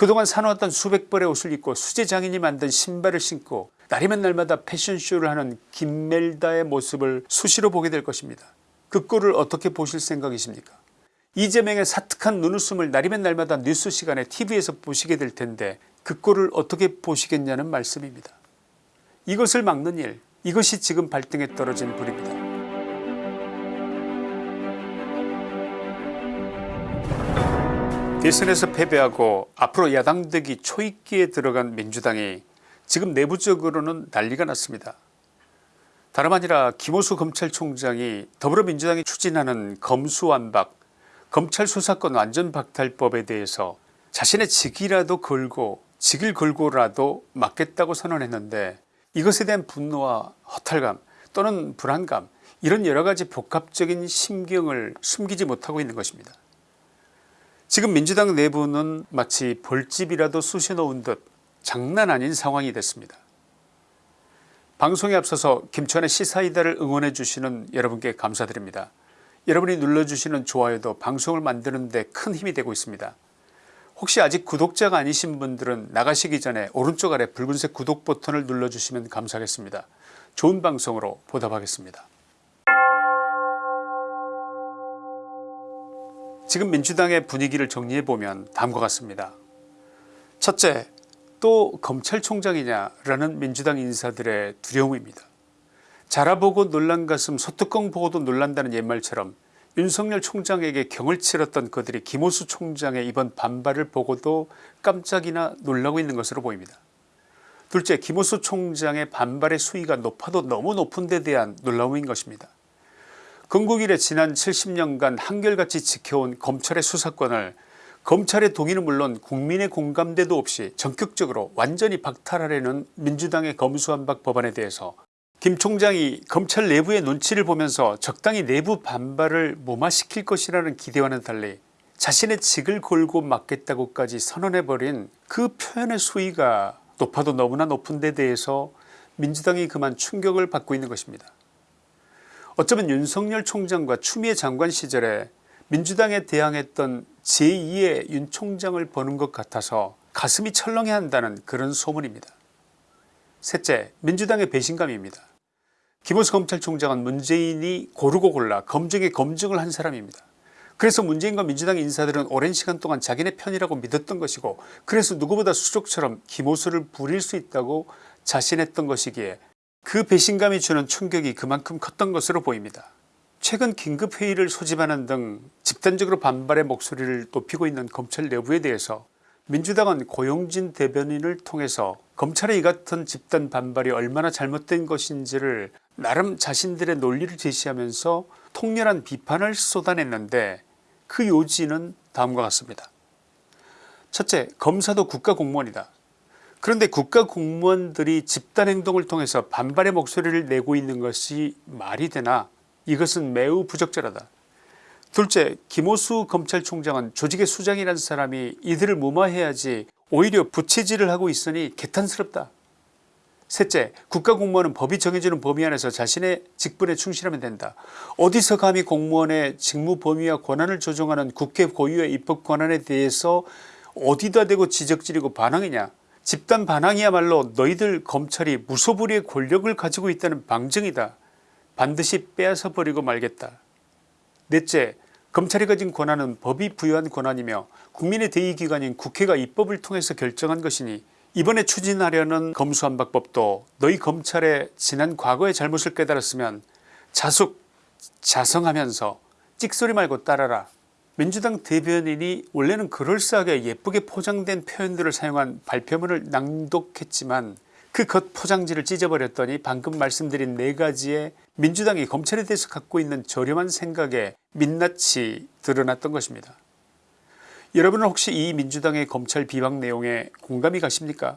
그동안 사놓았던 수백 벌의 옷을 입고 수제장인이 만든 신발을 신고 날이면 날마다 패션쇼를 하는 김멜다의 모습을 수시로 보게 될 것입니다. 그 꼴을 어떻게 보실 생각이십니까 이재명의 사특한 눈웃음을 날이면 날마다 뉴스 시간에 tv에서 보시게 될 텐데 그 꼴을 어떻게 보시겠냐는 말씀입니다. 이것을 막는 일 이것이 지금 발등에 떨어진 불입니다. 대선에서 패배하고 앞으로 야당되기 초입기에 들어간 민주당이 지금 내부적으로는 난리가 났습니다. 다름 아니라 김호수 검찰총장이 더불어민주당이 추진하는 검수완박 검찰 수사권 완전박탈법에 대해서 자신의 직이라도 걸고 직을 걸고라도 막겠다고 선언했는데 이것에 대한 분노와 허탈감 또는 불안감 이런 여러가지 복합적인 심경을 숨기지 못하고 있는 것입니다. 지금 민주당 내부는 마치 벌집이라도 쑤셔놓은 듯 장난 아닌 상황이 됐습니다. 방송에 앞서서 김천의 시사이다를 응원해 주시는 여러분께 감사드립니다. 여러분이 눌러주시는 좋아요도 방송을 만드는 데 큰 힘이 되고 있습니다. 혹시 아직 구독자가 아니신 분들은 나가시기 전에 오른쪽 아래 붉은색 구독 버튼을 눌러주시면 감사하겠습니다. 좋은 방송으로 보답하겠습니다. 지금 민주당의 분위기를 정리해보면 다음과 같습니다. 첫째 또 검찰총장이냐라는 민주당 인사들의 두려움입니다. 자라보고 놀란 가슴 소뚜껑 보고도 놀란다는 옛말처럼 윤석열 총장에게 경을 치렀던 그들이 김호수 총장의 이번 반발을 보고도 깜짝이나 놀라고 있는 것으로 보입니다. 둘째 김호수 총장의 반발의 수위가 높아도 너무 높은 데 대한 놀라움인 것입니다. 건국 이래 지난 70년간 한결같이 지켜온 검찰의 수사권을 검찰의 동의는 물론 국민의 공감대도 없이 전격적으로 완전히 박탈하려는 민주당의 검수완박 법안에 대해서 김 총장이 검찰 내부의 눈치를 보면서 적당히 내부 반발을 무마시킬 것이라는 기대와는 달리 자신의 직을 걸고 막겠다고까지 선언해버린 그 표현의 수위가 높아도 너무나 높은 데 대해서 민주당이 그만 충격을 받고 있는 것입니다. 어쩌면 윤석열 총장과 추미애 장관 시절에 민주당에 대항했던 제2의 윤 총장을 보는 것 같아서 가슴이 철렁해 한다는 그런 소문입니다. 셋째 민주당의 배신감입니다. 김호수 검찰총장은 문재인이 고르고 골라 검증에 검증을 한 사람입니다. 그래서 문재인과 민주당 인사들은 오랜 시간 동안 자기네 편이라고 믿었던 것이고 그래서 누구보다 수족처럼 김호수를 부릴 수 있다고 자신했던 것이기에 그 배신감이 주는 충격이 그만큼 컸던 것으로 보입니다. 최근 긴급회의를 소집하는 등 집단적으로 반발의 목소리를 높이고 있는 검찰 내부에 대해서 민주당은 고용진 대변인을 통해서 검찰의 이 같은 집단 반발이 얼마나 잘못된 것인지를 나름 자신들의 논리를 제시하면서 통렬한 비판을 쏟아냈는데 그 요지는 다음과 같습니다. 첫째 검사도 국가공무원이다. 그런데 국가 공무원들이 집단 행동을 통해서 반발의 목소리를 내고 있는 것이 말이 되나 이것은 매우 부적절하다. 둘째 김호수 검찰총장은 조직의 수장이라는 사람이 이들을 무마해야지 오히려 부채질을 하고 있으니 개탄스럽다. 셋째 국가공무원은 법이 정해주는 범위 안에서 자신의 직분에 충실하면 된다. 어디서 감히 공무원의 직무 범위와 권한을 조정하는 국회 고유의 입법 권한에 대해서 어디다 대고 지적질이고 반항이냐 집단 반항이야말로 너희들 검찰이 무소불위의 권력을 가지고 있다는 방증이다. 반드시 빼앗아 버리고 말겠다. 넷째 검찰이 가진 권한은 법이 부여한 권한이며 국민의 대의기관인 국회가 입법을 통해서 결정한 것이니 이번에 추진하려는 검수완박법도 너희 검찰의 지난 과거의 잘못을 깨달았으면 자숙 자성하면서 찍소리 말고 따라라 민주당 대변인이 원래는 그럴싸하게 예쁘게 포장된 표현들을 사용한 발표문을 낭독했지만 그 겉 포장지를 찢어버렸더니 방금 말씀드린 네가지의 민주당이 검찰에 대해서 갖고 있는 저렴한 생각에 민낯이 드러났던 것입니다. 여러분은 혹시 이 민주당의 검찰 비방 내용에 공감이 가십니까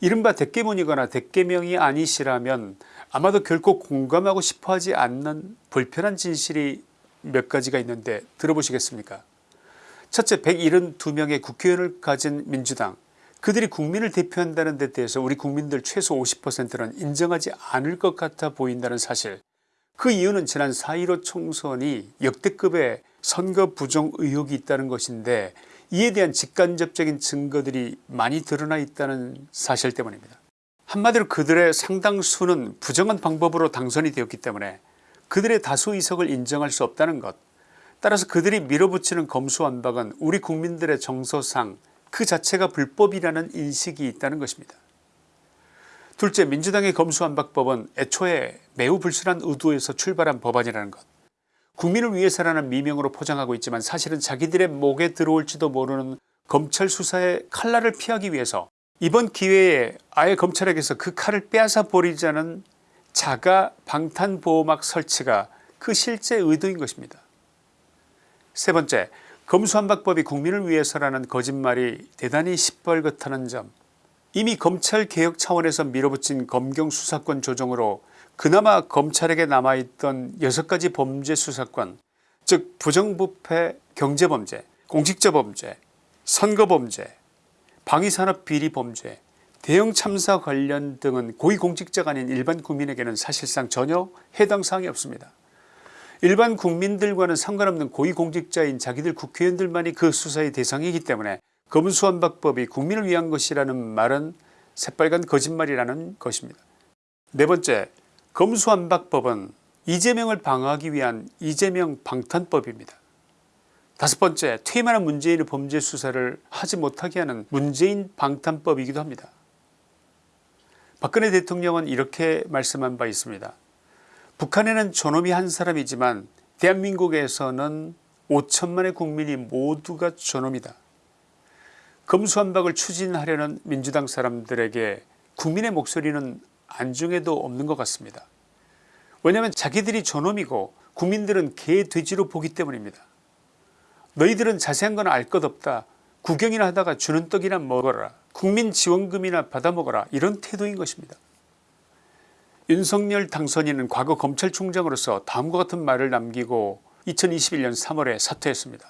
이른바 대깨문이거나 대깨명이 아니시라면 아마도 결코 공감하고 싶어하지 않는 불편한 진실이 몇 가지가 있는데 들어보시겠습니까? 첫째 172명의 국회의원을 가진 민주당. 그들이 국민을 대표한다는 데 대해서 우리 국민들 최소 50%는 인정하지 않을 것 같아 보인다는 사실. 그 이유는 지난 4.15 총선이 역대급의 선거 부정 의혹이 있다는 것인데 이에 대한 직간접적인 증거들이 많이 드러나 있다는 사실 때문입니다. 한마디로 그들의 상당수는 부정한 방법으로 당선이 되었기 때문에 그들의 다수 의석을 인정할 수 없다는 것 따라서 그들이 밀어붙이는 검수완박은 우리 국민들의 정서상 그 자체가 불법이라는 인식이 있다는 것입니다. 둘째 민주당의 검수완박법은 애초에 매우 불순한 의도에서 출발한 법안이라는 것 국민을 위해서라는 미명으로 포장하고 있지만 사실은 자기들의 목에 들어올지도 모르는 검찰 수사의 칼날을 피하기 위해서 이번 기회에 아예 검찰에게서 그 칼을 빼앗아 버리자는 자가 방탄보호막 설치가 그 실제 의도인 것입니다. 세 번째 검수완박법이 국민을 위해서라는 거짓말이 대단히 시뻘겋다는 점 이미 검찰개혁 차원에서 밀어붙인 검경수사권 조정으로 그나마 검찰에게 남아있던 6가지 범죄 수사권 즉 부정부패 경제범죄 공직자범죄 선거범죄 방위산업비리범죄 대형 참사 관련 등은 고위공직자가 아닌 일반 국민에게는 사실상 전혀 해당 사항이 없습니다. 일반 국민들과는 상관없는 고위공직자인 자기들 국회의원들만이 그 수사의 대상이기 때문에 검수완박법이 국민을 위한 것이라는 말은 새빨간 거짓말이라는 것입니다. 네 번째 검수완박법은 이재명을 방어하기 위한 이재명 방탄법입니다. 다섯 번째 퇴임하는 문재인의 범죄 수사를 하지 못하게 하는 문재인 방탄법이기도 합니다. 박근혜 대통령은 이렇게 말씀한 바 있습니다. 북한에는 저놈이 한 사람이지만 대한민국에서는 5천만의 국민이 모두가 저놈이다. 검수완박을 추진하려는 민주당 사람들에게 국민의 목소리는 안중에도 없는 것 같습니다. 왜냐하면 자기들이 저놈이고 국민들은 개 돼지로 보기 때문입니다. 너희들은 자세한 건 알 것 없다. 구경이나 하다가 주는 떡이나 먹어라. 국민지원금이나 받아먹어라. 이런 태도인 것입니다. 윤석열 당선인은 과거 검찰총장으로서 다음과 같은 말을 남기고 2021년 3월에 사퇴했습니다.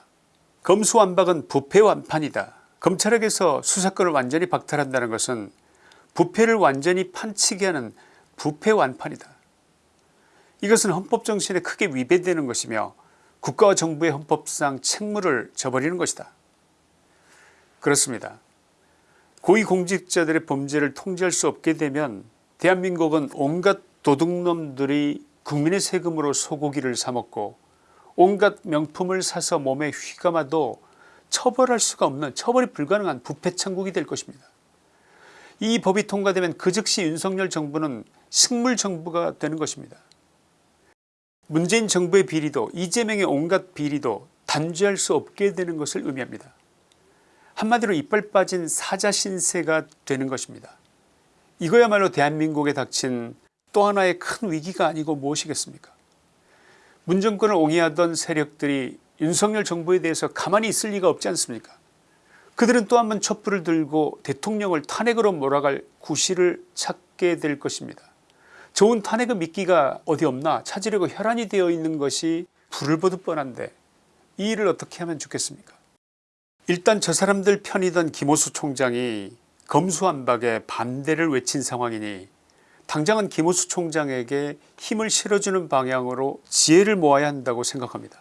검수완박은 부패완판이다. 검찰에게서 수사권을 완전히 박탈한다는 것은 부패를 완전히 판치게 하는 부패완판이다. 이것은 헌법정신에 크게 위배되는 것이며 국가와 정부의 헌법상 책무를 져버리는 것이다. 그렇습니다. 고위공직자들의 범죄를 통제할 수 없게 되면 대한민국은 온갖 도둑놈들이 국민의 세금으로 소고기를 사먹고 온갖 명품을 사서 몸에 휘감아도 처벌할 수가 없는 처벌이 불가능한 부패천국이 될 것입니다. 이 법이 통과되면 그 즉시 윤석열 정부는 식물정부가 되는 것입니다. 문재인 정부의 비리도 이재명의 온갖 비리도 단죄할 수 없게 되는 것을 의미합니다. 한마디로 이빨 빠진 사자 신세가 되는 것입니다. 이거야말로 대한민국에 닥친 또 하나의 큰 위기가 아니고 무엇이겠습니까 문정권을 옹이하던 세력들이 윤석열 정부에 대해서 가만히 있을 리가 없지 않습니까 그들은 또 한 번 촛불을 들고 대통령을 탄핵으로 몰아갈 구실을 찾게 될 것입니다. 좋은 탄핵의 미끼가 어디 없나 찾으려고 혈안이 되어 있는 것이 불을 보듯 뻔한데 이 일을 어떻게 하면 좋겠습니까 일단 저 사람들 편이던 김호수 총장이 검수완박에 반대를 외친 상황이니 당장은 김호수 총장에게 힘을 실어주는 방향으로 지혜를 모아야 한다고 생각합니다.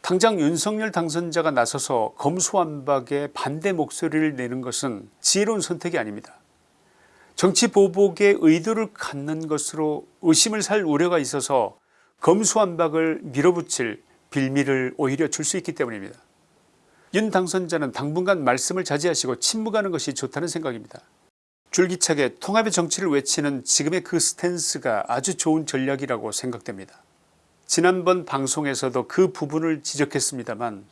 당장 윤석열 당선자가 나서서 검수완박에 반대 목소리를 내는 것은 지혜로운 선택이 아닙니다. 정치 보복의 의도를 갖는 것으로 의심을 살 우려가 있어서 검수완박을 밀어붙일 빌미를 오히려 줄 수 있기 때문입니다. 윤 당선자는 당분간 말씀을 자제하시고 침묵하는 것이 좋다는 생각입니다. 줄기차게 통합의 정치를 외치는 지금의 그 스탠스가 아주 좋은 전략이라고 생각됩니다. 지난번 방송에서도 그 부분을 지적했습니다만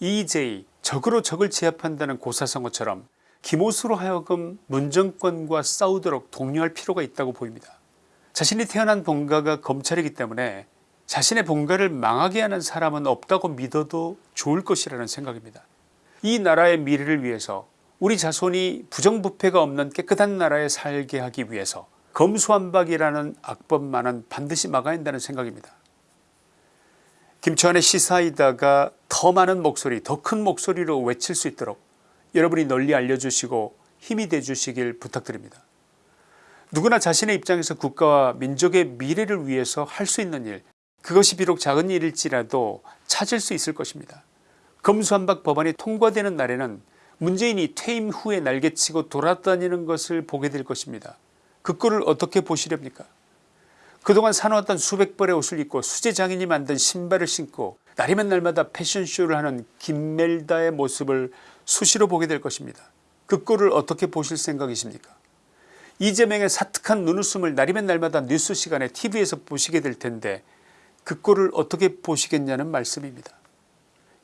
EJ 적으로 적을 제압한다는 고사성어처럼 김호수로 하여금 문정권과 싸우도록 독려할 필요가 있다고 보입니다. 자신이 태어난 본가가 검찰이기 때문에 자신의 본가를 망하게 하는 사람은 없다고 믿어도 좋을 것이라는 생각입니다. 이 나라의 미래를 위해서 우리 자손이 부정부패가 없는 깨끗한 나라에 살게 하기 위해서 검수완박이라는 악법만은 반드시 막아야 한다는 생각입니다. 김치환의 시사이다가 더 많은 목소리 더 큰 목소리로 외칠 수 있도록 여러분이 널리 알려주시고 힘이 되주시길 부탁드립니다. 누구나 자신의 입장에서 국가와 민족의 미래를 위해서 할 수 있는 일 그것이 비록 작은 일일지라도 찾을 수 있을 것입니다. 검수한박 법안이 통과되는 날에는 문재인이 퇴임 후에 날개치고 돌아다니는 것을 보게 될 것입니다. 그 꼴을 어떻게 보시렵니까 그동안 사놓았던 수백 벌의 옷을 입고 수제 장인이 만든 신발을 신고 날이면 날마다 패션쇼를 하는 김멜다의 모습을 수시로 보게 될 것입니다. 그 꼴을 어떻게 보실 생각이십니까 이재명의 사특한 눈웃음을 날이면 날마다 뉴스 시간에 tv에서 보시게 될 텐데 그 꼴을 어떻게 보시겠냐는 말씀입니다.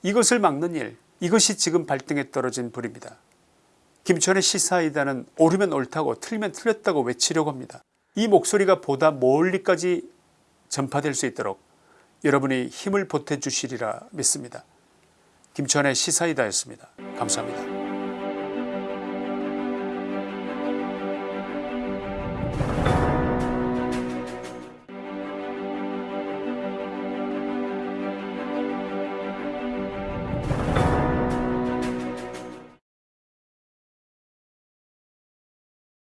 이것을 막는 일 이것이 지금 발등에 떨어진 불입니다. 김천의 시사이다는 옳으면 옳다고 틀리면 틀렸다고 외치려고 합니다. 이 목소리가 보다 멀리까지 전파될 수 있도록 여러분이 힘을 보태주시리라 믿습니다. 김천의 시사이다였습니다. 감사합니다.